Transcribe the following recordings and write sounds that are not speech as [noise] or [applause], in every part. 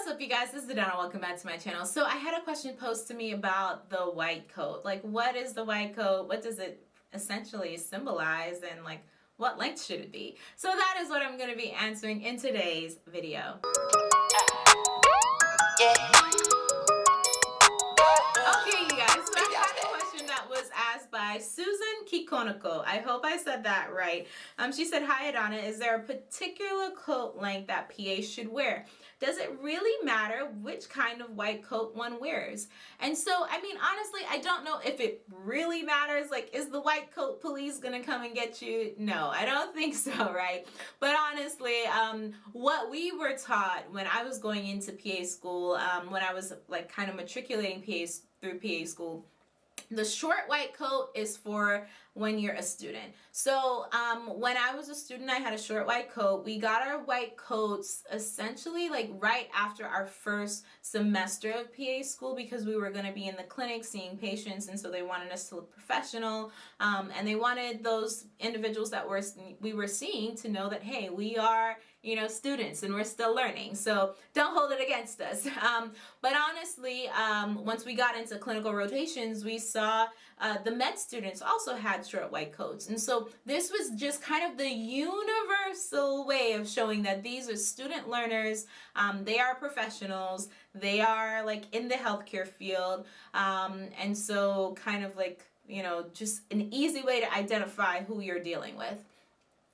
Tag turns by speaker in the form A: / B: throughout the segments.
A: what's up you guys? This is Donna welcome back to my channel. So I had a question posed to me about the white coat. Like what is the white coat? What does it essentially symbolize and like what length should it be? So that is what I'm going to be answering in today's video. Okay by Susan Kikonoko I hope I said that right um she said hi Adana is there a particular coat length that PA should wear does it really matter which kind of white coat one wears? And so, I mean, honestly, I don't know if it really matters. Like, is the white coat police gonna come and get you? No, I don't [laughs] think so, right? But honestly, um, what we were taught when I was going into PA school, um, when I was like kind of matriculating PA through PA school, the short white coat is for when you're a student. So um, when I was a student, I had a short white coat. We got our white coats essentially like right after our first semester of PA school because we were going to be in the clinic seeing patients and so they wanted us to look professional um, and they wanted those individuals that were we were seeing to know that hey we are you know students and we're still learning so don't hold it against us [laughs] um, but honestly um, once we got into clinical rotations we saw uh, the med students also had short white coats. And so this was just kind of the universal way of showing that these are student learners, um, they are professionals, they are like in the healthcare field. Um, and so kind of like, you know, just an easy way to identify who you're dealing with.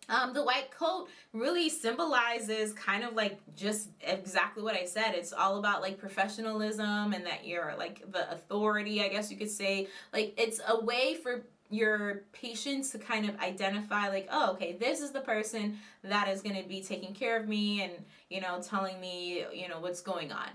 A: Um, the white coat really symbolizes kind of like just exactly what I said. It's all about like professionalism and that you're like the authority, I guess you could say. Like it's a way for your patients to kind of identify like oh okay this is the person that is going to be taking care of me and you know telling me you know what's going on.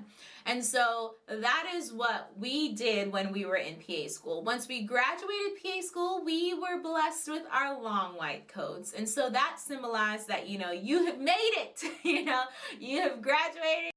A: And so that is what we did when we were in PA school. Once we graduated PA school we were blessed with our long white coats. And so that symbolized that you know you have made it [laughs] you know you have graduated